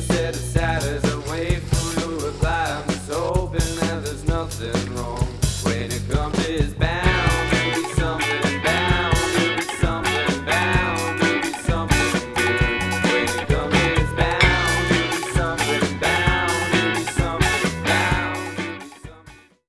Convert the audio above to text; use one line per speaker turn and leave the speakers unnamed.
said sad as for reply. I'm just hoping that there's nothing wrong when it comes to his back.